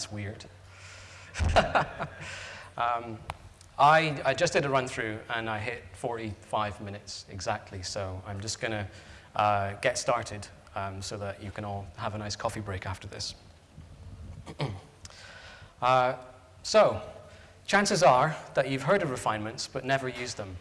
that's weird. um, I, I, just did a run through and I hit 45 minutes exactly, so I'm just going to uh, get started um, so that you can all have a nice coffee break after this. uh, so, chances are that you've heard of refinements but never used them.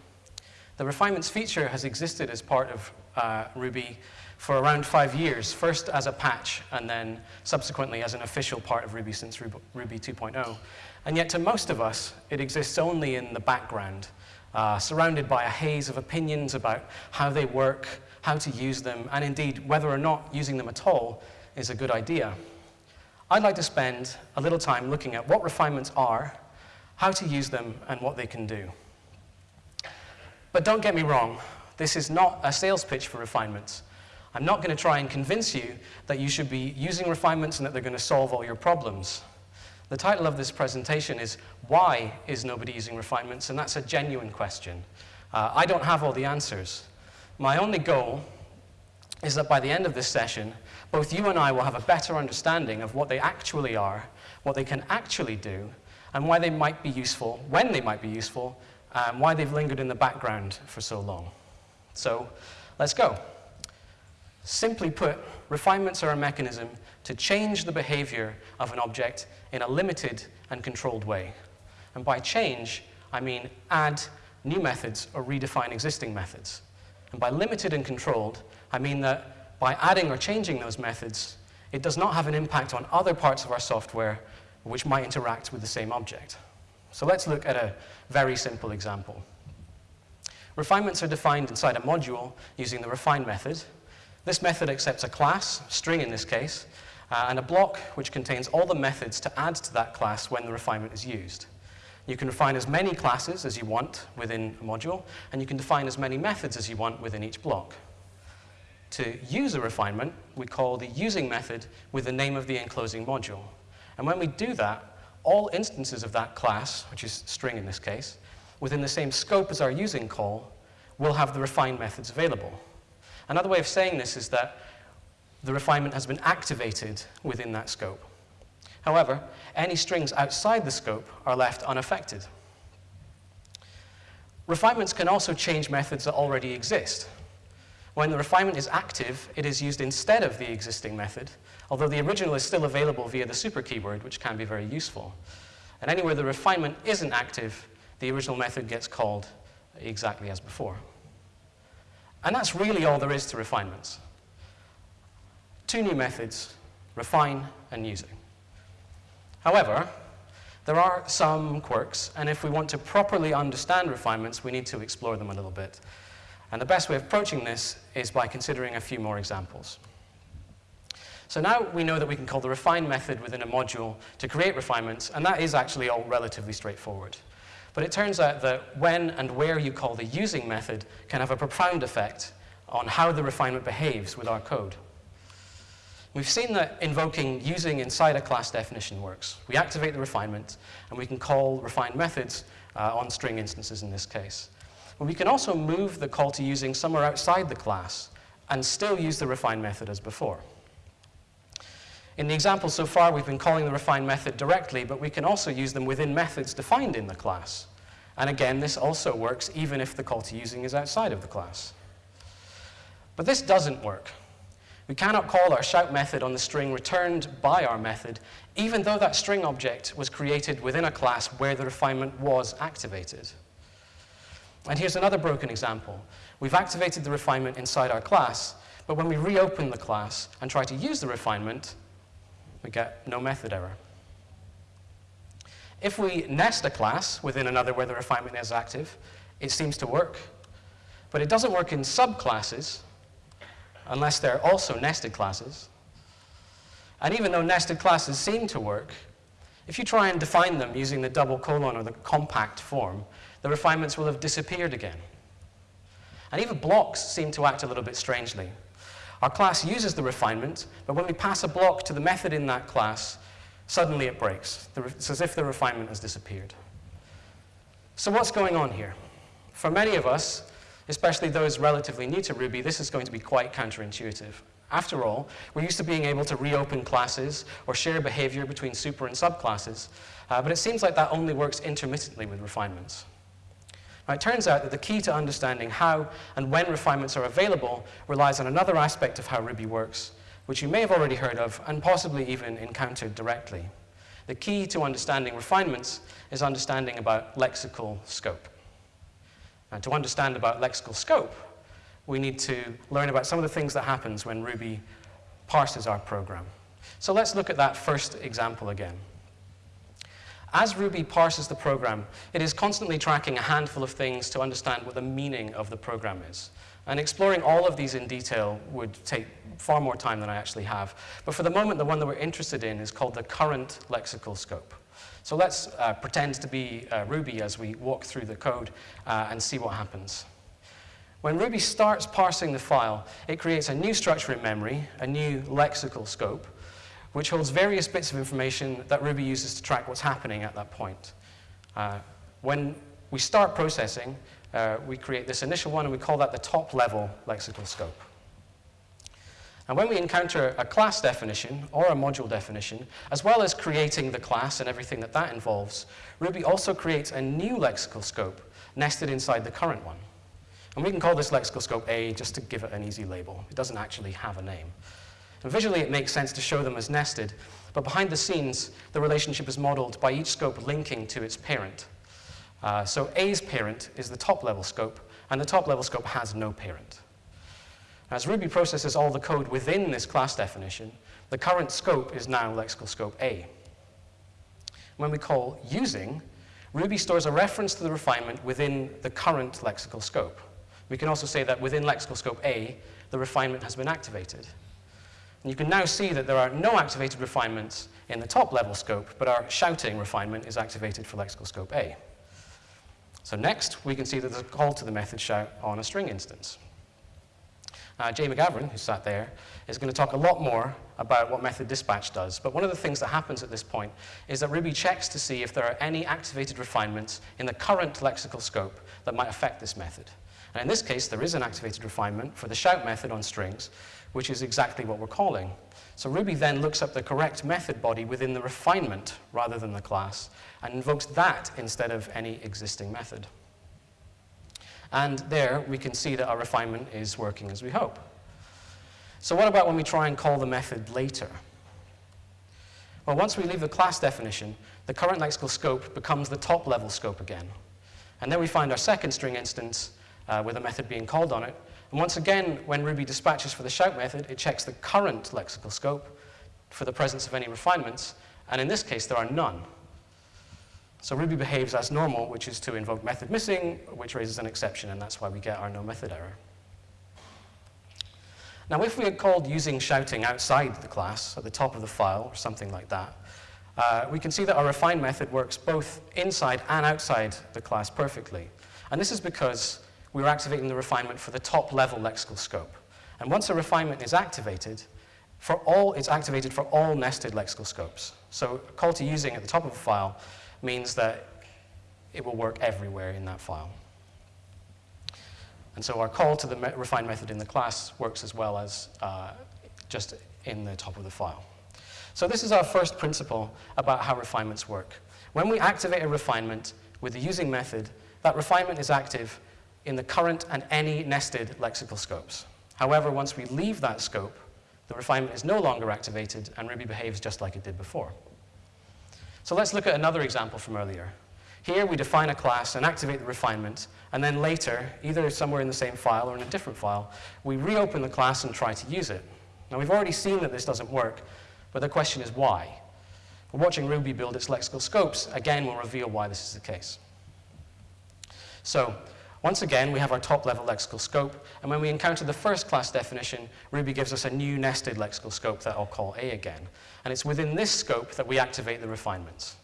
The refinements feature has existed as part of uh, Ruby for around five years, first as a patch and then subsequently as an official part of Ruby since Ruby 2.0. And yet to most of us, it exists only in the background, uh, surrounded by a haze of opinions about how they work, how to use them, and indeed whether or not using them at all is a good idea. I'd like to spend a little time looking at what refinements are, how to use them, and what they can do. But don't get me wrong, this is not a sales pitch for refinements. I'm not going to try and convince you that you should be using refinements and that they're going to solve all your problems. The title of this presentation is Why is Nobody Using Refinements? And that's a genuine question. Uh, I don't have all the answers. My only goal is that by the end of this session, both you and I will have a better understanding of what they actually are, what they can actually do, and why they might be useful, when they might be useful, and why they've lingered in the background for so long. So let's go. Simply put, refinements are a mechanism to change the behavior of an object in a limited and controlled way. And by change, I mean add new methods or redefine existing methods. And by limited and controlled, I mean that by adding or changing those methods, it does not have an impact on other parts of our software which might interact with the same object. So let's look at a very simple example. Refinements are defined inside a module using the refine method, this method accepts a class, string in this case, uh, and a block which contains all the methods to add to that class when the refinement is used. You can refine as many classes as you want within a module, and you can define as many methods as you want within each block. To use a refinement, we call the using method with the name of the enclosing module. And when we do that, all instances of that class, which is string in this case, within the same scope as our using call, will have the refine methods available. Another way of saying this is that the refinement has been activated within that scope. However, any strings outside the scope are left unaffected. Refinements can also change methods that already exist. When the refinement is active, it is used instead of the existing method, although the original is still available via the super keyword, which can be very useful. And anywhere the refinement isn't active, the original method gets called exactly as before. And that's really all there is to refinements. Two new methods, refine and using. However, there are some quirks, and if we want to properly understand refinements, we need to explore them a little bit. And the best way of approaching this is by considering a few more examples. So now we know that we can call the refine method within a module to create refinements, and that is actually all relatively straightforward. But it turns out that when and where you call the using method can have a profound effect on how the refinement behaves with our code. We've seen that invoking using inside a class definition works. We activate the refinement, and we can call refined methods uh, on string instances in this case. But we can also move the call to using somewhere outside the class and still use the refine method as before. In the example so far, we've been calling the refine method directly, but we can also use them within methods defined in the class. And again, this also works even if the call to using is outside of the class. But this doesn't work. We cannot call our shout method on the string returned by our method, even though that string object was created within a class where the refinement was activated. And here's another broken example. We've activated the refinement inside our class, but when we reopen the class and try to use the refinement, we get no method error. If we nest a class within another where the refinement is active, it seems to work. But it doesn't work in subclasses unless they're also nested classes. And even though nested classes seem to work, if you try and define them using the double colon or the compact form, the refinements will have disappeared again. And even blocks seem to act a little bit strangely. Our class uses the refinement, but when we pass a block to the method in that class, suddenly it breaks. It's as if the refinement has disappeared. So what's going on here? For many of us, especially those relatively new to Ruby, this is going to be quite counterintuitive. After all, we're used to being able to reopen classes or share behavior between super and subclasses, uh, but it seems like that only works intermittently with refinements. It turns out that the key to understanding how and when refinements are available relies on another aspect of how Ruby works, which you may have already heard of and possibly even encountered directly. The key to understanding refinements is understanding about lexical scope. And to understand about lexical scope, we need to learn about some of the things that happens when Ruby parses our program. So let's look at that first example again. As Ruby parses the program, it is constantly tracking a handful of things to understand what the meaning of the program is. And exploring all of these in detail would take far more time than I actually have. But for the moment, the one that we're interested in is called the current lexical scope. So let's uh, pretend to be uh, Ruby as we walk through the code uh, and see what happens. When Ruby starts parsing the file, it creates a new structure in memory, a new lexical scope, which holds various bits of information that Ruby uses to track what's happening at that point. Uh, when we start processing, uh, we create this initial one and we call that the top level lexical scope. And when we encounter a class definition or a module definition, as well as creating the class and everything that that involves, Ruby also creates a new lexical scope nested inside the current one. And we can call this lexical scope A just to give it an easy label. It doesn't actually have a name. And visually, it makes sense to show them as nested, but behind the scenes, the relationship is modeled by each scope linking to its parent. Uh, so A's parent is the top-level scope, and the top-level scope has no parent. As Ruby processes all the code within this class definition, the current scope is now lexical scope A. When we call using, Ruby stores a reference to the refinement within the current lexical scope. We can also say that within lexical scope A, the refinement has been activated. And you can now see that there are no activated refinements in the top level scope, but our shouting refinement is activated for lexical scope A. So next, we can see that there's a call to the method shout on a string instance. Uh, Jay McGavren, who sat there, is going to talk a lot more about what method dispatch does. But one of the things that happens at this point is that Ruby checks to see if there are any activated refinements in the current lexical scope that might affect this method. And in this case, there is an activated refinement for the shout method on strings, which is exactly what we're calling. So Ruby then looks up the correct method body within the refinement rather than the class and invokes that instead of any existing method. And there we can see that our refinement is working as we hope. So what about when we try and call the method later? Well, once we leave the class definition, the current lexical scope becomes the top level scope again. And then we find our second string instance uh, with a method being called on it. And once again, when Ruby dispatches for the shout method, it checks the current lexical scope for the presence of any refinements, and in this case, there are none. So Ruby behaves as normal, which is to invoke method missing, which raises an exception, and that's why we get our no method error. Now, if we had called using shouting outside the class, at the top of the file, or something like that, uh, we can see that our refine method works both inside and outside the class perfectly. And this is because we're activating the refinement for the top level lexical scope. And once a refinement is activated, for all, it's activated for all nested lexical scopes. So a call to using at the top of a file means that it will work everywhere in that file. And so our call to the me refine method in the class works as well as uh, just in the top of the file. So this is our first principle about how refinements work. When we activate a refinement with the using method, that refinement is active in the current and any nested lexical scopes. However, once we leave that scope, the refinement is no longer activated and Ruby behaves just like it did before. So let's look at another example from earlier. Here we define a class and activate the refinement, and then later, either somewhere in the same file or in a different file, we reopen the class and try to use it. Now we've already seen that this doesn't work, but the question is why? watching Ruby build its lexical scopes, again, will reveal why this is the case. So once again, we have our top-level lexical scope, and when we encounter the first class definition, Ruby gives us a new nested lexical scope that I'll call A again. And it's within this scope that we activate the refinements.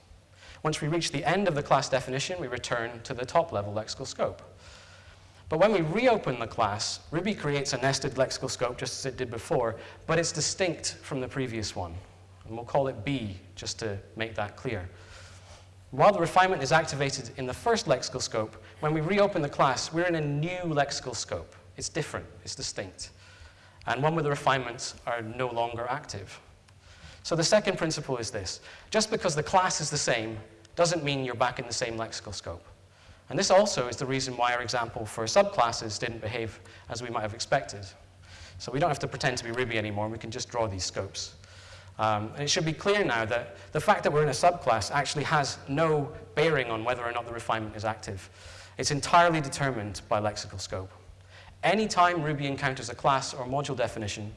Once we reach the end of the class definition, we return to the top-level lexical scope. But when we reopen the class, Ruby creates a nested lexical scope just as it did before, but it's distinct from the previous one. And we'll call it B, just to make that clear. While the refinement is activated in the first lexical scope, when we reopen the class, we're in a new lexical scope. It's different, it's distinct. and one where the refinements are no longer active. So the second principle is this. Just because the class is the same doesn't mean you're back in the same lexical scope. And this also is the reason why our example for subclasses didn't behave as we might have expected. So we don't have to pretend to be Ruby anymore, we can just draw these scopes. Um, and it should be clear now that the fact that we're in a subclass actually has no bearing on whether or not the refinement is active. It's entirely determined by lexical scope. Anytime Ruby encounters a class or module definition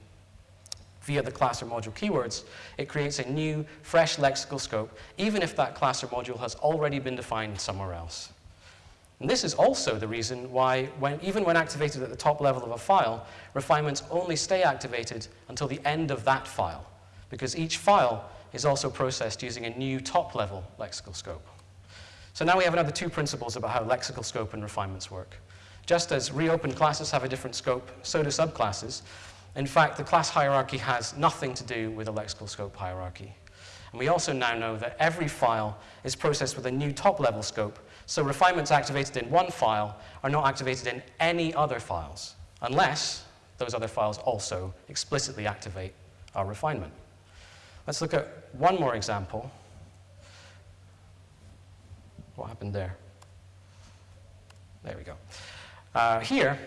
via the class or module keywords, it creates a new, fresh lexical scope, even if that class or module has already been defined somewhere else. And this is also the reason why, when, even when activated at the top level of a file, refinements only stay activated until the end of that file, because each file is also processed using a new top-level lexical scope. So now we have another two principles about how lexical scope and refinements work. Just as reopened classes have a different scope, so do subclasses. In fact, the class hierarchy has nothing to do with a lexical scope hierarchy. And we also now know that every file is processed with a new top-level scope so refinements activated in one file are not activated in any other files, unless those other files also explicitly activate our refinement. Let's look at one more example. What happened there? There we go. Uh, here,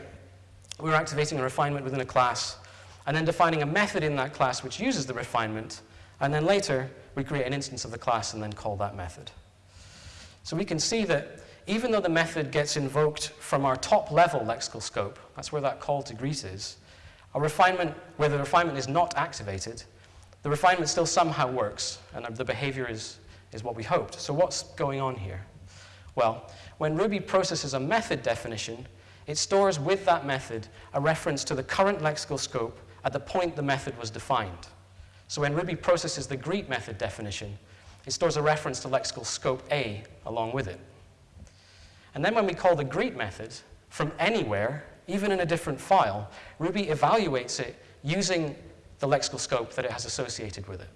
we're activating a refinement within a class and then defining a method in that class which uses the refinement, and then later we create an instance of the class and then call that method. So we can see that even though the method gets invoked from our top level lexical scope, that's where that call to greet is, a refinement where the refinement is not activated, the refinement still somehow works, and the behavior is, is what we hoped. So what's going on here? Well, when Ruby processes a method definition, it stores with that method a reference to the current lexical scope at the point the method was defined. So when Ruby processes the greet method definition, it stores a reference to lexical scope A along with it. And then when we call the greet method from anywhere, even in a different file, Ruby evaluates it using the lexical scope that it has associated with it.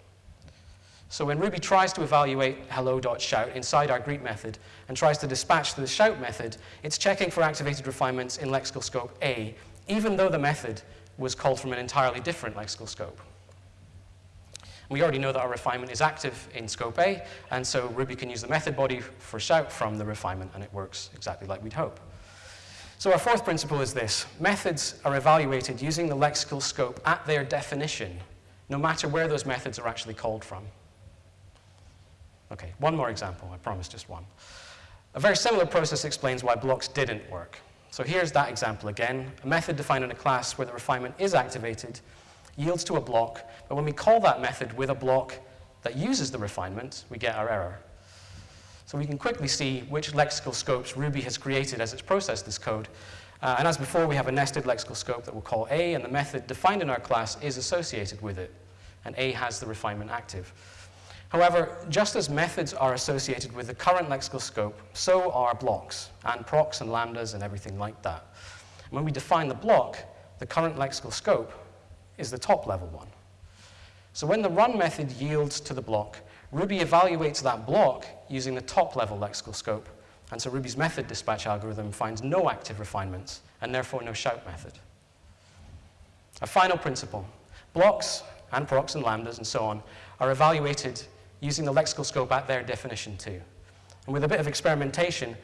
So when Ruby tries to evaluate hello.shout inside our greet method and tries to dispatch to the shout method, it's checking for activated refinements in lexical scope A, even though the method was called from an entirely different lexical scope. We already know that our refinement is active in scope A, and so Ruby can use the method body for shout from the refinement, and it works exactly like we'd hope. So our fourth principle is this. Methods are evaluated using the lexical scope at their definition, no matter where those methods are actually called from. Okay, one more example, I promise just one. A very similar process explains why blocks didn't work. So here's that example again, a method defined in a class where the refinement is activated yields to a block, but when we call that method with a block that uses the refinement, we get our error. So we can quickly see which lexical scopes Ruby has created as it's processed this code. Uh, and as before, we have a nested lexical scope that we'll call A, and the method defined in our class is associated with it, and A has the refinement active. However, just as methods are associated with the current lexical scope, so are blocks, and procs and lambdas and everything like that. when we define the block, the current lexical scope is the top level one. So when the run method yields to the block, Ruby evaluates that block using the top level lexical scope. And so Ruby's method dispatch algorithm finds no active refinements and therefore no shout method. A final principle. Blocks and procs and lambdas and so on are evaluated using the lexical scope at their definition too. And with a bit of experimentation,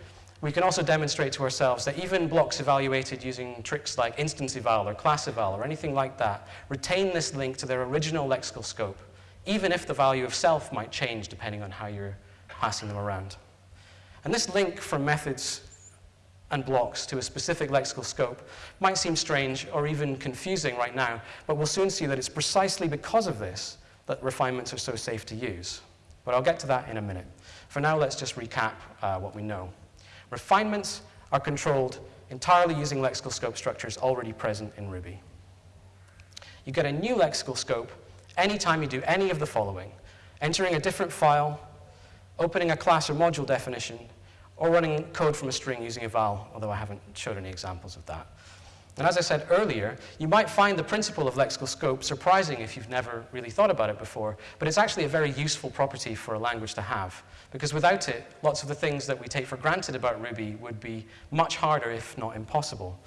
we can also demonstrate to ourselves that even blocks evaluated using tricks like instance eval or class eval or anything like that retain this link to their original lexical scope, even if the value of self might change depending on how you're passing them around. And this link from methods and blocks to a specific lexical scope might seem strange or even confusing right now, but we'll soon see that it's precisely because of this that refinements are so safe to use. But I'll get to that in a minute. For now, let's just recap uh, what we know. Refinements are controlled entirely using lexical scope structures already present in Ruby. You get a new lexical scope anytime you do any of the following. Entering a different file, opening a class or module definition, or running code from a string using eval, although I haven't showed any examples of that. And as I said earlier, you might find the principle of lexical scope surprising if you've never really thought about it before, but it's actually a very useful property for a language to have, because without it, lots of the things that we take for granted about Ruby would be much harder, if not impossible.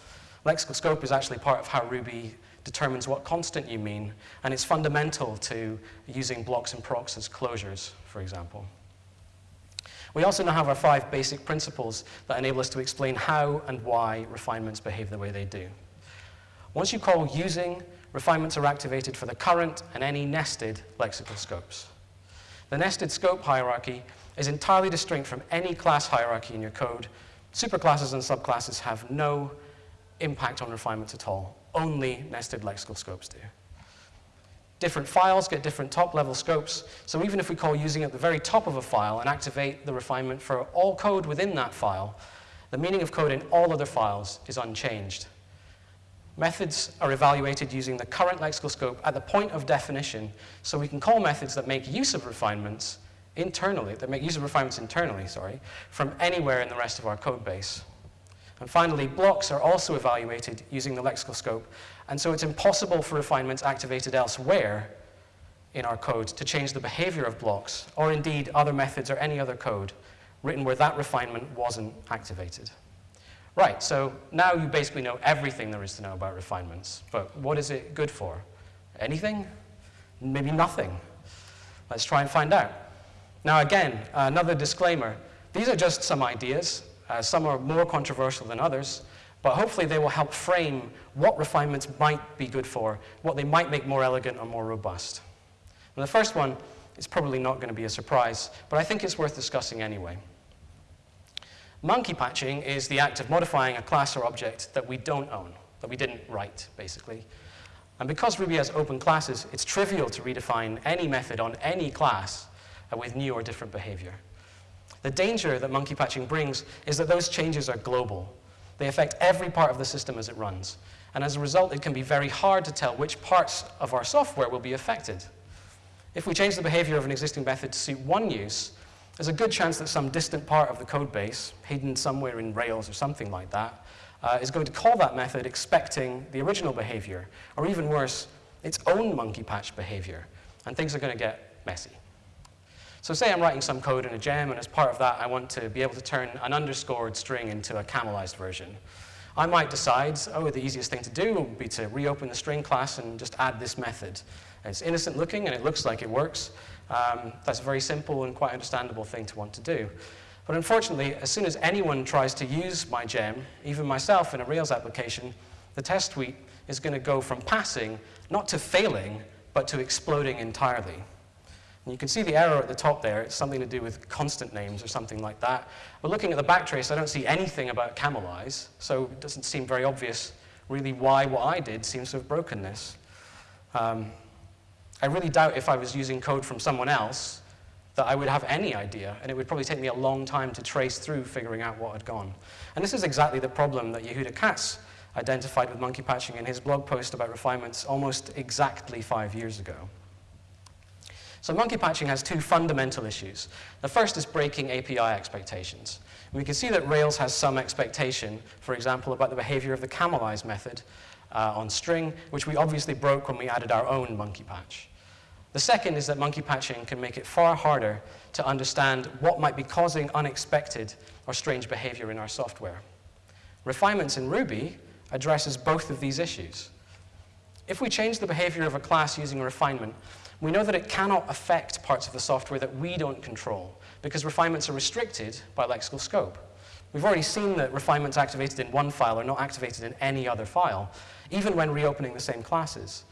Lexical scope is actually part of how Ruby determines what constant you mean, and it's fundamental to using blocks and procs as closures, for example. We also now have our five basic principles that enable us to explain how and why refinements behave the way they do. Once you call using, refinements are activated for the current and any nested lexical scopes. The nested scope hierarchy is entirely distinct from any class hierarchy in your code. Superclasses and subclasses have no impact on refinements at all. Only nested lexical scopes do. Different files get different top-level scopes, so even if we call using at the very top of a file and activate the refinement for all code within that file, the meaning of code in all other files is unchanged. Methods are evaluated using the current lexical scope at the point of definition, so we can call methods that make use of refinements internally, that make use of refinements internally, sorry, from anywhere in the rest of our code base. And finally, blocks are also evaluated using the lexical scope, and so it's impossible for refinements activated elsewhere in our code to change the behavior of blocks, or indeed other methods or any other code written where that refinement wasn't activated. Right, so now you basically know everything there is to know about refinements. But what is it good for? Anything? Maybe nothing. Let's try and find out. Now again, another disclaimer. These are just some ideas. Uh, some are more controversial than others, but hopefully they will help frame what refinements might be good for, what they might make more elegant or more robust. And the first one is probably not going to be a surprise, but I think it's worth discussing anyway. Monkey patching is the act of modifying a class or object that we don't own, that we didn't write, basically. And because Ruby has open classes, it's trivial to redefine any method on any class with new or different behavior. The danger that monkey patching brings is that those changes are global. They affect every part of the system as it runs. And as a result, it can be very hard to tell which parts of our software will be affected. If we change the behavior of an existing method to suit one use, there's a good chance that some distant part of the code base, hidden somewhere in Rails or something like that, uh, is going to call that method expecting the original behavior, or even worse, its own monkey patch behavior, and things are going to get messy. So say I'm writing some code in a gem, and as part of that, I want to be able to turn an underscored string into a camelized version. I might decide, oh, the easiest thing to do would be to reopen the string class and just add this method. It's innocent looking, and it looks like it works, um, that's a very simple and quite understandable thing to want to do. But unfortunately, as soon as anyone tries to use my gem, even myself in a Rails application, the test suite is going to go from passing, not to failing, but to exploding entirely. And you can see the error at the top there. It's something to do with constant names or something like that. But looking at the backtrace, I don't see anything about camelize, so it doesn't seem very obvious really why what I did seems to have broken this. Um, I really doubt if I was using code from someone else that I would have any idea, and it would probably take me a long time to trace through figuring out what had gone. And this is exactly the problem that Yehuda Katz identified with monkey patching in his blog post about refinements almost exactly five years ago. So monkey patching has two fundamental issues. The first is breaking API expectations. We can see that Rails has some expectation, for example, about the behavior of the camelize method, uh, on string, which we obviously broke when we added our own monkey patch. The second is that monkey patching can make it far harder to understand what might be causing unexpected or strange behavior in our software. Refinements in Ruby addresses both of these issues. If we change the behavior of a class using a refinement, we know that it cannot affect parts of the software that we don't control because refinements are restricted by lexical scope. We've already seen that refinements activated in one file are not activated in any other file, even when reopening the same classes.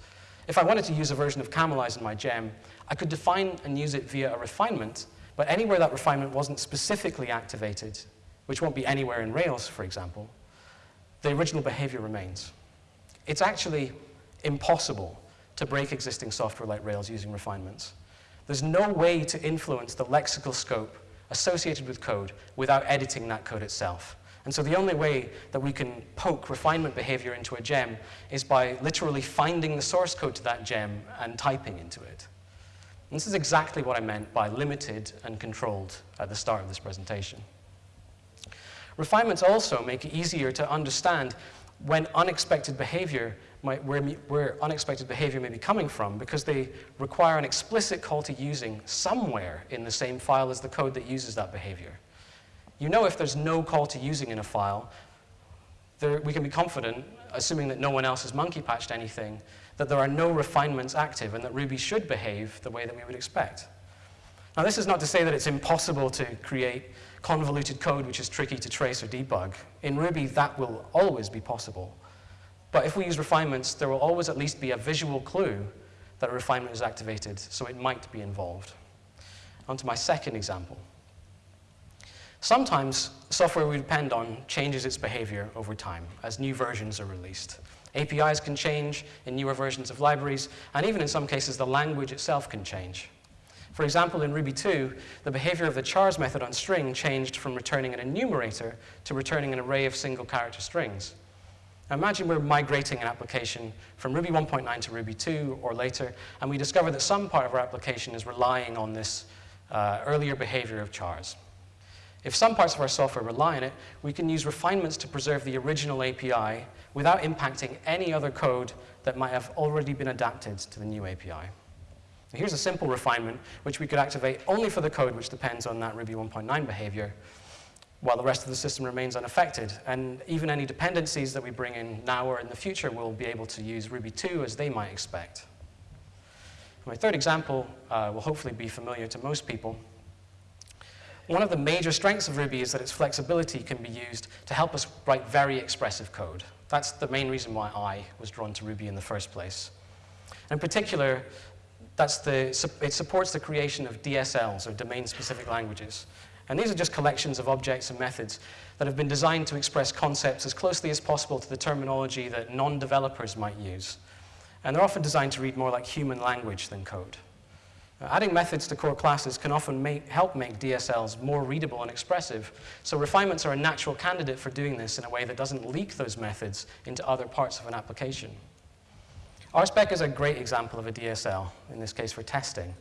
If I wanted to use a version of Camelize in my gem, I could define and use it via a refinement, but anywhere that refinement wasn't specifically activated, which won't be anywhere in Rails, for example, the original behavior remains. It's actually impossible to break existing software like Rails using refinements. There's no way to influence the lexical scope associated with code without editing that code itself. And so the only way that we can poke refinement behavior into a gem is by literally finding the source code to that gem and typing into it. And this is exactly what I meant by limited and controlled at the start of this presentation. Refinements also make it easier to understand when unexpected behavior might, where, where unexpected behavior may be coming from because they require an explicit call to using somewhere in the same file as the code that uses that behavior. You know if there's no call to using in a file, there, we can be confident assuming that no one else has monkey patched anything, that there are no refinements active and that Ruby should behave the way that we would expect. Now, this is not to say that it's impossible to create convoluted code which is tricky to trace or debug. In Ruby, that will always be possible. But if we use refinements, there will always at least be a visual clue that a refinement is activated, so it might be involved. On to my second example. Sometimes software we depend on changes its behavior over time as new versions are released. APIs can change in newer versions of libraries, and even in some cases, the language itself can change. For example, in Ruby 2, the behavior of the chars method on string changed from returning an enumerator to returning an array of single character strings. Imagine we're migrating an application from Ruby 1.9 to Ruby 2 or later, and we discover that some part of our application is relying on this uh, earlier behavior of chars. If some parts of our software rely on it, we can use refinements to preserve the original API without impacting any other code that might have already been adapted to the new API. Here's a simple refinement which we could activate only for the code which depends on that Ruby 1.9 behavior, while the rest of the system remains unaffected. And even any dependencies that we bring in now or in the future will be able to use Ruby 2 as they might expect. My third example uh, will hopefully be familiar to most people. One of the major strengths of Ruby is that its flexibility can be used to help us write very expressive code. That's the main reason why I was drawn to Ruby in the first place. In particular, that's the, it supports the creation of DSLs, or domain-specific languages. And these are just collections of objects and methods that have been designed to express concepts as closely as possible to the terminology that non-developers might use. And they're often designed to read more like human language than code. Adding methods to core classes can often make, help make DSLs more readable and expressive, so refinements are a natural candidate for doing this in a way that doesn't leak those methods into other parts of an application. RSpec is a great example of a DSL, in this case for testing.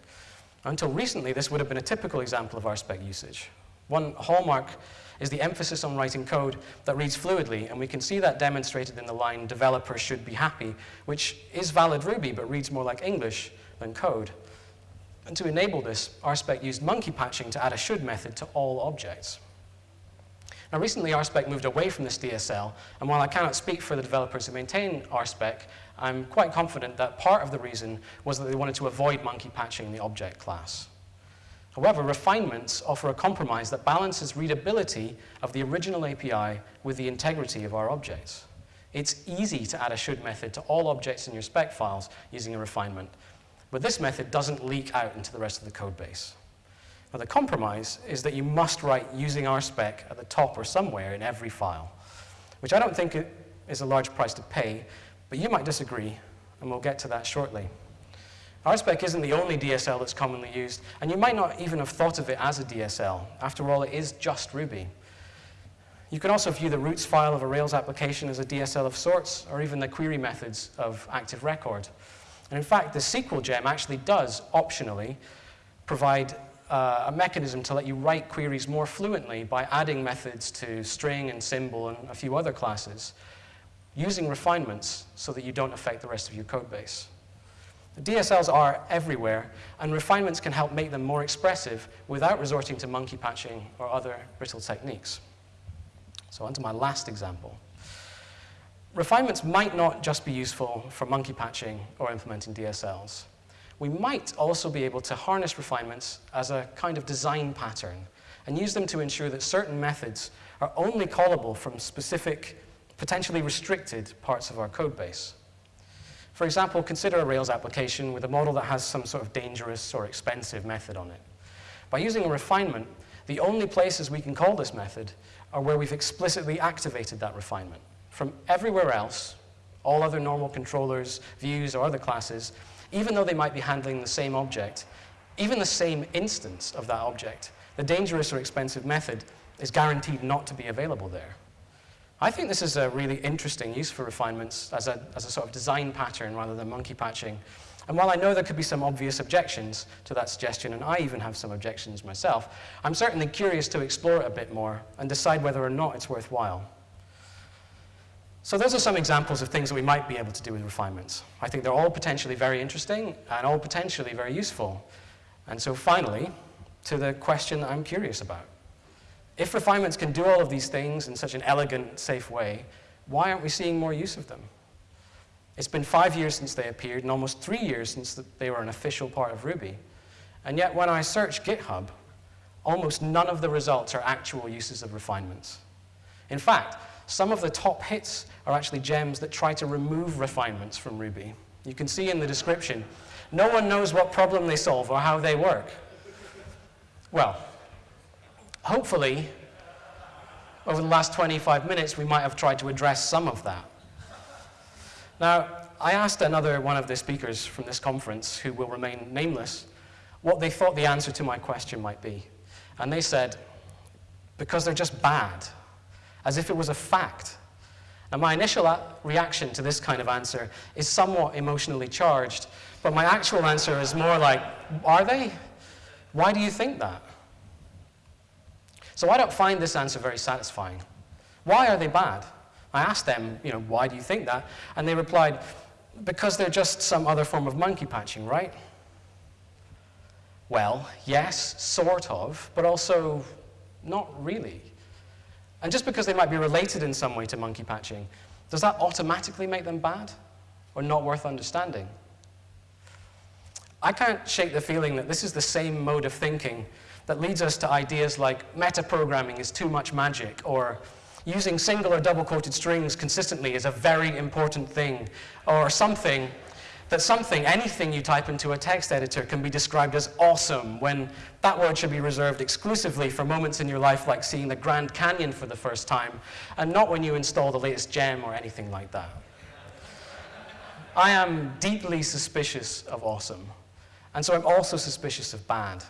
Until recently, this would have been a typical example of RSpec usage. One hallmark is the emphasis on writing code that reads fluidly, and we can see that demonstrated in the line, developers should be happy, which is valid Ruby, but reads more like English than code. And to enable this, RSpec used monkey patching to add a should method to all objects. Now recently RSpec moved away from this DSL, and while I cannot speak for the developers who maintain RSpec, I'm quite confident that part of the reason was that they wanted to avoid monkey patching the object class. However, refinements offer a compromise that balances readability of the original API with the integrity of our objects. It's easy to add a should method to all objects in your spec files using a refinement, but this method doesn't leak out into the rest of the code base. Now, the compromise is that you must write using RSpec at the top or somewhere in every file, which I don't think is a large price to pay, but you might disagree, and we'll get to that shortly. RSpec isn't the only DSL that's commonly used, and you might not even have thought of it as a DSL. After all, it is just Ruby. You can also view the routes file of a Rails application as a DSL of sorts, or even the query methods of Active Record. And in fact, the Sequel gem actually does, optionally, provide uh, a mechanism to let you write queries more fluently by adding methods to string and symbol and a few other classes, using refinements so that you don't affect the rest of your code base. The DSLs are everywhere, and refinements can help make them more expressive without resorting to monkey patching or other brittle techniques. So on to my last example. Refinements might not just be useful for monkey patching or implementing DSLs we might also be able to harness refinements as a kind of design pattern and use them to ensure that certain methods are only callable from specific, potentially restricted parts of our code base. For example, consider a Rails application with a model that has some sort of dangerous or expensive method on it. By using a refinement, the only places we can call this method are where we've explicitly activated that refinement. From everywhere else, all other normal controllers, views, or other classes, even though they might be handling the same object, even the same instance of that object, the dangerous or expensive method is guaranteed not to be available there. I think this is a really interesting use for refinements as a, as a sort of design pattern rather than monkey patching. And while I know there could be some obvious objections to that suggestion, and I even have some objections myself, I'm certainly curious to explore it a bit more and decide whether or not it's worthwhile. So those are some examples of things that we might be able to do with refinements. I think they're all potentially very interesting and all potentially very useful. And so finally, to the question that I'm curious about. If refinements can do all of these things in such an elegant, safe way, why aren't we seeing more use of them? It's been five years since they appeared and almost three years since they were an official part of Ruby. And yet when I search GitHub, almost none of the results are actual uses of refinements. In fact, some of the top hits are actually gems that try to remove refinements from Ruby. You can see in the description, no one knows what problem they solve or how they work. Well, hopefully, over the last 25 minutes, we might have tried to address some of that. Now, I asked another one of the speakers from this conference, who will remain nameless, what they thought the answer to my question might be. And they said, because they're just bad, as if it was a fact. Now, my initial uh, reaction to this kind of answer is somewhat emotionally charged, but my actual answer is more like, are they? Why do you think that? So I don't find this answer very satisfying. Why are they bad? I asked them, you know, why do you think that? And they replied, because they're just some other form of monkey patching, right? Well, yes, sort of, but also not really. And just because they might be related in some way to monkey patching, does that automatically make them bad or not worth understanding? I can't shake the feeling that this is the same mode of thinking that leads us to ideas like metaprogramming is too much magic or using single or double quoted strings consistently is a very important thing, or something that something, anything you type into a text editor can be described as awesome when that word should be reserved exclusively for moments in your life like seeing the Grand Canyon for the first time, and not when you install the latest gem or anything like that. I am deeply suspicious of awesome, and so I'm also suspicious of bad.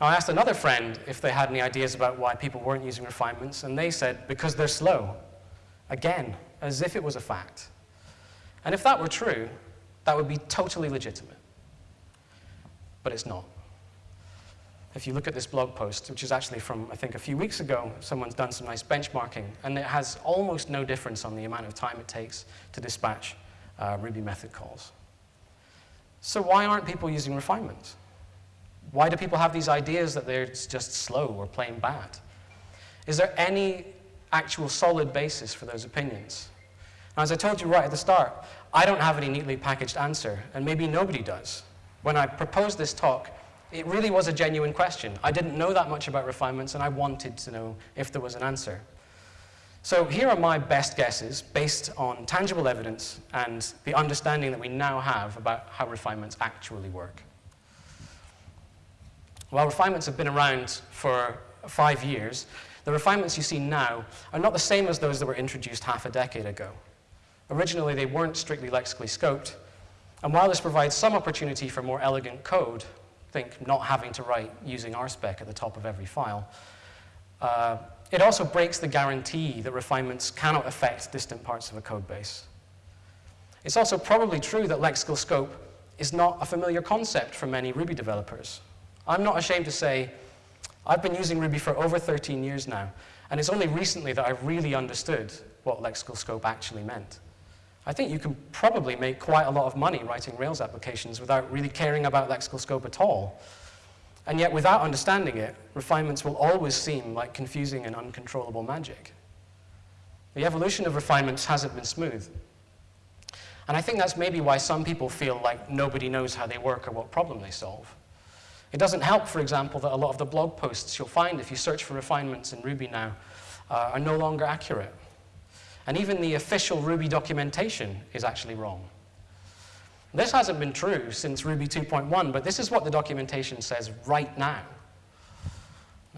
I asked another friend if they had any ideas about why people weren't using refinements, and they said, because they're slow. Again, as if it was a fact. And if that were true, that would be totally legitimate. But it's not. If you look at this blog post, which is actually from, I think, a few weeks ago, someone's done some nice benchmarking, and it has almost no difference on the amount of time it takes to dispatch uh, Ruby method calls. So why aren't people using refinements? Why do people have these ideas that they're just slow or plain bad? Is there any actual solid basis for those opinions? Now, as I told you right at the start, I don't have any neatly packaged answer, and maybe nobody does. When I proposed this talk, it really was a genuine question. I didn't know that much about refinements, and I wanted to know if there was an answer. So here are my best guesses based on tangible evidence and the understanding that we now have about how refinements actually work. While refinements have been around for five years, the refinements you see now are not the same as those that were introduced half a decade ago. Originally, they weren't strictly lexically scoped, and while this provides some opportunity for more elegant code, think not having to write using RSpec at the top of every file, uh, it also breaks the guarantee that refinements cannot affect distant parts of a code base. It's also probably true that lexical scope is not a familiar concept for many Ruby developers. I'm not ashamed to say I've been using Ruby for over 13 years now, and it's only recently that I've really understood what lexical scope actually meant. I think you can probably make quite a lot of money writing Rails applications without really caring about lexical scope at all. And yet, without understanding it, refinements will always seem like confusing and uncontrollable magic. The evolution of refinements hasn't been smooth. And I think that's maybe why some people feel like nobody knows how they work or what problem they solve. It doesn't help, for example, that a lot of the blog posts you'll find if you search for refinements in Ruby now uh, are no longer accurate. And even the official Ruby documentation is actually wrong. This hasn't been true since Ruby 2.1, but this is what the documentation says right now.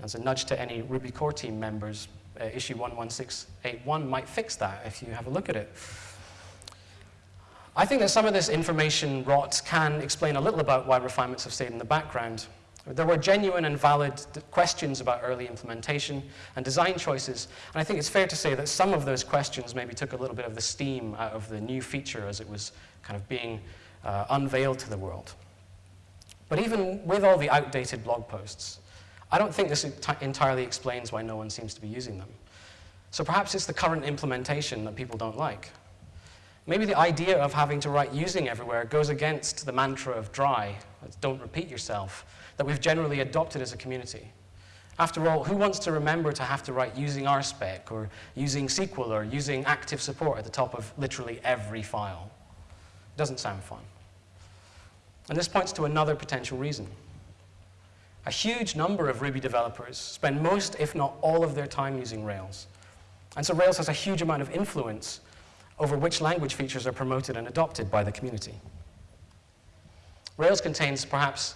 As a nudge to any Ruby core team members, uh, issue 11681 might fix that if you have a look at it. I think that some of this information rot can explain a little about why refinements have stayed in the background. There were genuine and valid questions about early implementation and design choices, and I think it's fair to say that some of those questions maybe took a little bit of the steam out of the new feature as it was kind of being uh, unveiled to the world. But even with all the outdated blog posts, I don't think this entirely explains why no one seems to be using them. So perhaps it's the current implementation that people don't like. Maybe the idea of having to write using everywhere goes against the mantra of dry, don't repeat yourself, that we've generally adopted as a community. After all, who wants to remember to have to write using RSpec or using Sequel or using active support at the top of literally every file? It doesn't sound fun. And this points to another potential reason. A huge number of Ruby developers spend most, if not all, of their time using Rails. And so Rails has a huge amount of influence over which language features are promoted and adopted by the community. Rails contains perhaps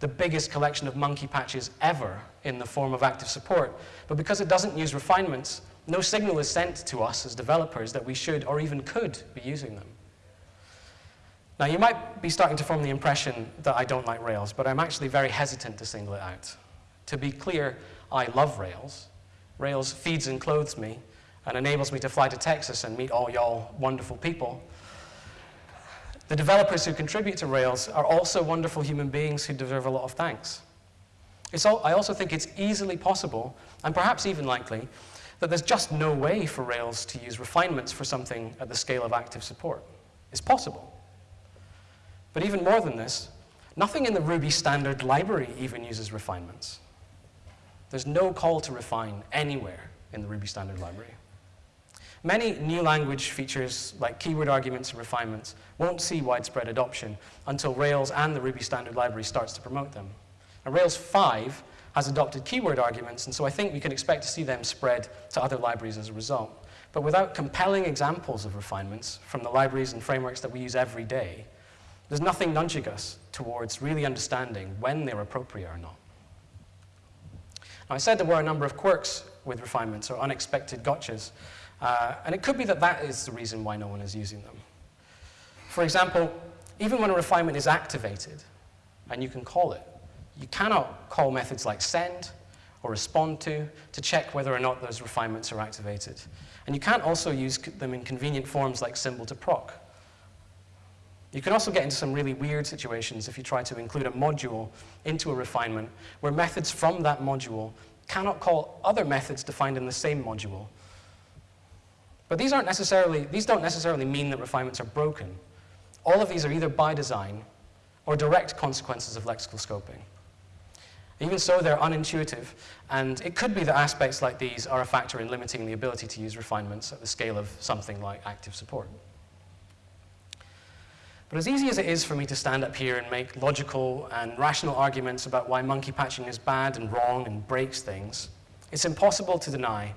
the biggest collection of monkey patches ever in the form of active support, but because it doesn't use refinements, no signal is sent to us as developers that we should or even could be using them. Now, you might be starting to form the impression that I don't like Rails, but I'm actually very hesitant to single it out. To be clear, I love Rails. Rails feeds and clothes me and enables me to fly to Texas and meet all y'all wonderful people. The developers who contribute to Rails are also wonderful human beings who deserve a lot of thanks. All, I also think it's easily possible, and perhaps even likely, that there's just no way for Rails to use refinements for something at the scale of active support. It's possible. But even more than this, nothing in the Ruby standard library even uses refinements. There's no call to refine anywhere in the Ruby standard library. Many new language features like keyword arguments and refinements won't see widespread adoption until Rails and the Ruby standard library starts to promote them. Rails 5 has adopted keyword arguments, and so I think we can expect to see them spread to other libraries as a result. But without compelling examples of refinements from the libraries and frameworks that we use every day, there's nothing nudging us towards really understanding when they're appropriate or not. Now, I said there were a number of quirks with refinements or unexpected gotchas, uh, and it could be that that is the reason why no one is using them. For example, even when a refinement is activated, and you can call it, you cannot call methods like send or respond to to check whether or not those refinements are activated. And you can't also use them in convenient forms like symbol to proc. You can also get into some really weird situations if you try to include a module into a refinement where methods from that module cannot call other methods defined in the same module. But these, aren't necessarily, these don't necessarily mean that refinements are broken. All of these are either by design or direct consequences of lexical scoping. Even so, they're unintuitive, and it could be that aspects like these are a factor in limiting the ability to use refinements at the scale of something like active support. But as easy as it is for me to stand up here and make logical and rational arguments about why monkey patching is bad and wrong and breaks things, it's impossible to deny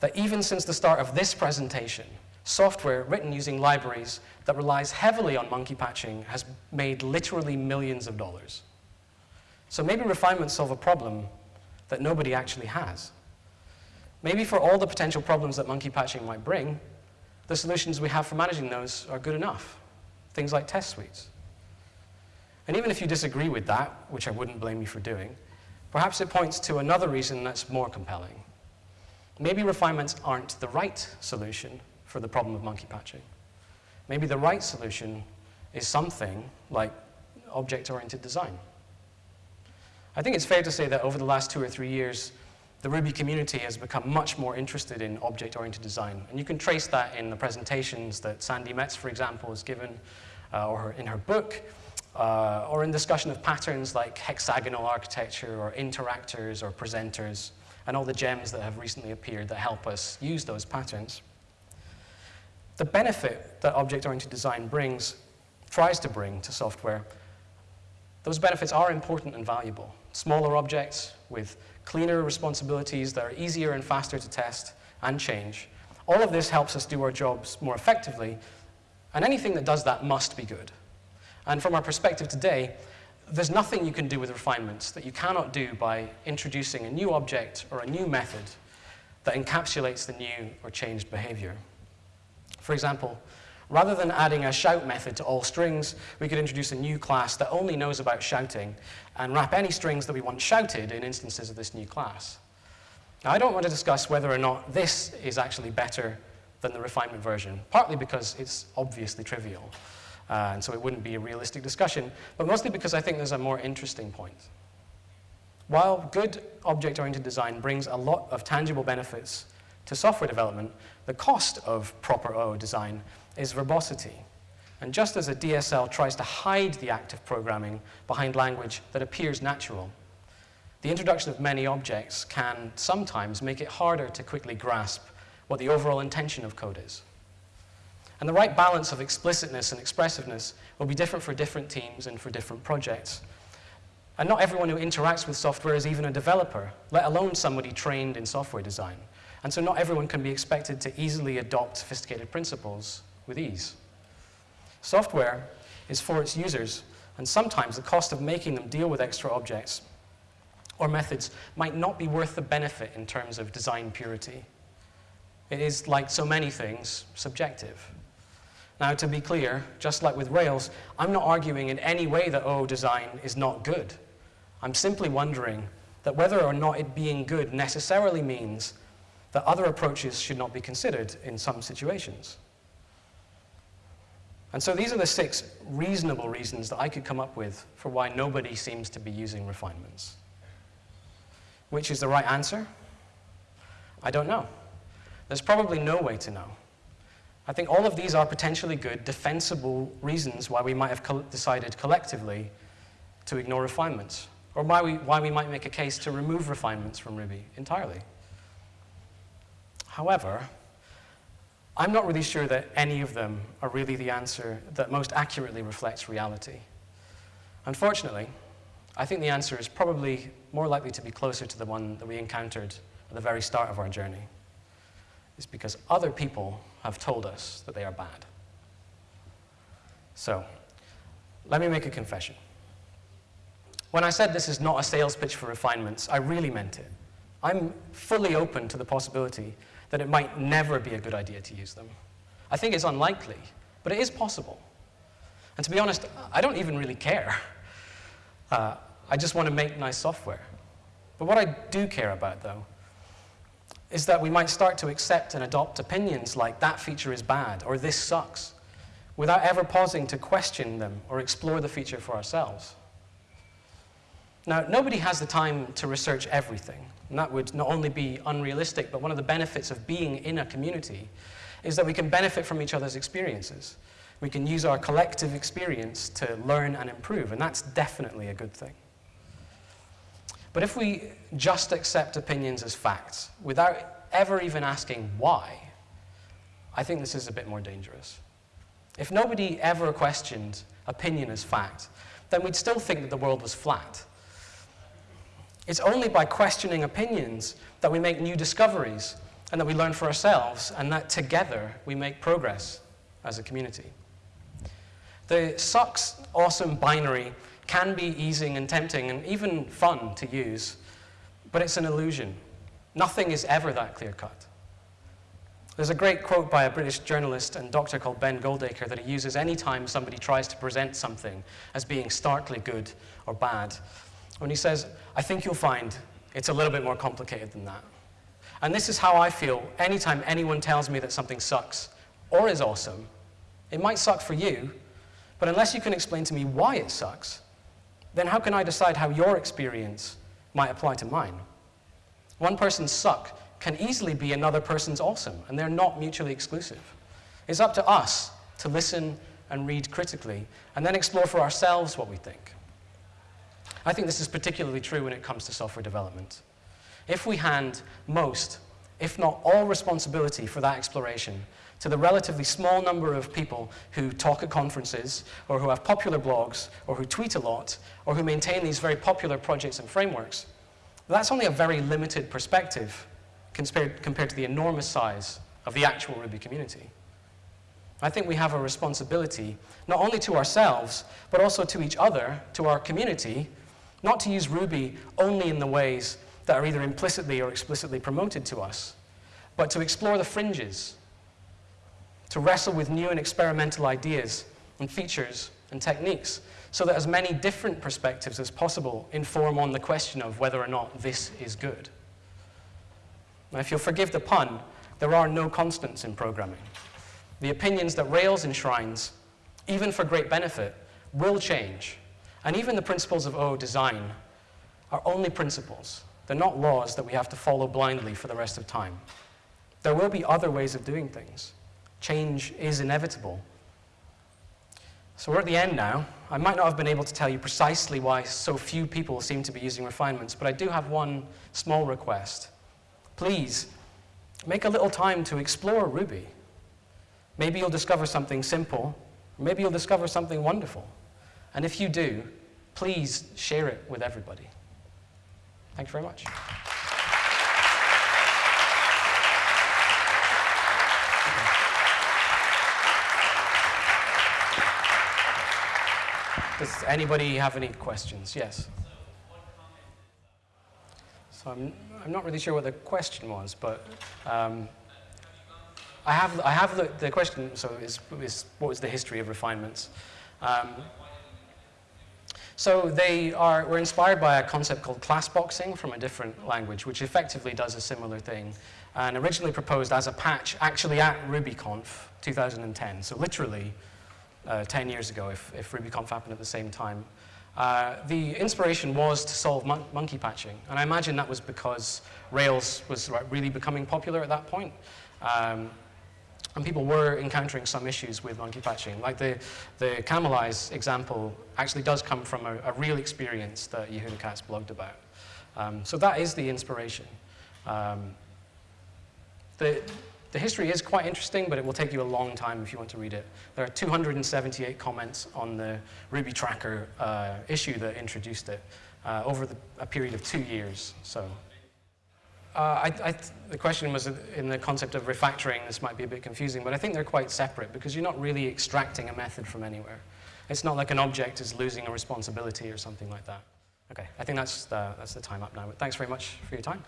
that even since the start of this presentation, software written using libraries that relies heavily on monkey patching has made literally millions of dollars. So maybe refinements solve a problem that nobody actually has. Maybe for all the potential problems that monkey patching might bring, the solutions we have for managing those are good enough things like test suites. And even if you disagree with that, which I wouldn't blame you for doing, perhaps it points to another reason that's more compelling. Maybe refinements aren't the right solution for the problem of monkey patching. Maybe the right solution is something like object-oriented design. I think it's fair to say that over the last two or three years, the Ruby community has become much more interested in object-oriented design. And you can trace that in the presentations that Sandi Metz, for example, has given, uh, or in her book, uh, or in discussion of patterns like hexagonal architecture, or interactors, or presenters, and all the gems that have recently appeared that help us use those patterns. The benefit that object-oriented design brings, tries to bring to software, those benefits are important and valuable. Smaller objects with cleaner responsibilities that are easier and faster to test and change. All of this helps us do our jobs more effectively, and anything that does that must be good. And from our perspective today, there's nothing you can do with refinements that you cannot do by introducing a new object or a new method that encapsulates the new or changed behavior. For example, Rather than adding a shout method to all strings, we could introduce a new class that only knows about shouting and wrap any strings that we want shouted in instances of this new class. Now, I don't want to discuss whether or not this is actually better than the refinement version, partly because it's obviously trivial, uh, and so it wouldn't be a realistic discussion, but mostly because I think there's a more interesting point. While good object-oriented design brings a lot of tangible benefits to software development, the cost of proper OO design is verbosity. And just as a DSL tries to hide the act of programming behind language that appears natural, the introduction of many objects can sometimes make it harder to quickly grasp what the overall intention of code is. And the right balance of explicitness and expressiveness will be different for different teams and for different projects. And not everyone who interacts with software is even a developer, let alone somebody trained in software design. And so not everyone can be expected to easily adopt sophisticated principles with ease. Software is for its users, and sometimes the cost of making them deal with extra objects or methods might not be worth the benefit in terms of design purity. It is, like so many things, subjective. Now, to be clear, just like with Rails, I'm not arguing in any way that OO design is not good. I'm simply wondering that whether or not it being good necessarily means that other approaches should not be considered in some situations. And so these are the six reasonable reasons that I could come up with for why nobody seems to be using refinements. Which is the right answer? I don't know. There's probably no way to know. I think all of these are potentially good, defensible reasons why we might have co decided collectively to ignore refinements, or why we, why we might make a case to remove refinements from Ruby entirely. However, I'm not really sure that any of them are really the answer that most accurately reflects reality. Unfortunately, I think the answer is probably more likely to be closer to the one that we encountered at the very start of our journey. It's because other people have told us that they are bad. So, let me make a confession. When I said this is not a sales pitch for refinements, I really meant it. I'm fully open to the possibility that it might never be a good idea to use them. I think it's unlikely, but it is possible. And to be honest, I don't even really care. Uh, I just want to make nice software. But what I do care about, though, is that we might start to accept and adopt opinions like that feature is bad or this sucks, without ever pausing to question them or explore the feature for ourselves. Now, nobody has the time to research everything, and that would not only be unrealistic, but one of the benefits of being in a community is that we can benefit from each other's experiences. We can use our collective experience to learn and improve, and that's definitely a good thing. But if we just accept opinions as facts without ever even asking why, I think this is a bit more dangerous. If nobody ever questioned opinion as fact, then we'd still think that the world was flat. It's only by questioning opinions that we make new discoveries and that we learn for ourselves and that together we make progress as a community. The sucks awesome binary can be easing and tempting and even fun to use, but it's an illusion. Nothing is ever that clear cut. There's a great quote by a British journalist and doctor called Ben Goldacre that he uses anytime somebody tries to present something as being starkly good or bad. When he says, I think you'll find it's a little bit more complicated than that. And this is how I feel anytime anyone tells me that something sucks or is awesome. It might suck for you, but unless you can explain to me why it sucks, then how can I decide how your experience might apply to mine? One person's suck can easily be another person's awesome, and they're not mutually exclusive. It's up to us to listen and read critically, and then explore for ourselves what we think. I think this is particularly true when it comes to software development. If we hand most, if not all responsibility for that exploration to the relatively small number of people who talk at conferences, or who have popular blogs, or who tweet a lot, or who maintain these very popular projects and frameworks, that's only a very limited perspective compared, to the enormous size of the actual Ruby community. I think we have a responsibility, not only to ourselves, but also to each other, to our community, not to use Ruby only in the ways that are either implicitly or explicitly promoted to us, but to explore the fringes, to wrestle with new and experimental ideas and features and techniques so that as many different perspectives as possible inform on the question of whether or not this is good. Now, if you'll forgive the pun, there are no constants in programming. The opinions that Rails enshrines, even for great benefit, will change. And even the principles of O design are only principles. They're not laws that we have to follow blindly for the rest of time. There will be other ways of doing things. Change is inevitable. So we're at the end now. I might not have been able to tell you precisely why so few people seem to be using refinements, but I do have one small request. Please, make a little time to explore Ruby. Maybe you'll discover something simple, maybe you'll discover something wonderful. And if you do, please share it with everybody. Thank you very much. Does anybody have any questions? Yes. So I'm, I'm not really sure what the question was, but um, I have, I have the, the question, so is, is what was the history of refinements? Um, so they are, were inspired by a concept called class boxing from a different language, which effectively does a similar thing, and originally proposed as a patch actually at RubyConf 2010. So literally uh, 10 years ago if, if RubyConf happened at the same time. Uh, the inspiration was to solve mon monkey patching, and I imagine that was because Rails was really becoming popular at that point. Um, and people were encountering some issues with monkey patching. Like the, the Camelize example actually does come from a, a real experience that Yehuda Katz blogged about. Um, so that is the inspiration. Um, the, the history is quite interesting, but it will take you a long time if you want to read it. There are 278 comments on the Ruby Tracker uh, issue that introduced it uh, over the, a period of two years. So uh, I, I the question was in the concept of refactoring. This might be a bit confusing, but I think they're quite separate because you're not really extracting a method from anywhere. It's not like an object is losing a responsibility or something like that. Okay, I think that's the, that's the time up now. But thanks very much for your time.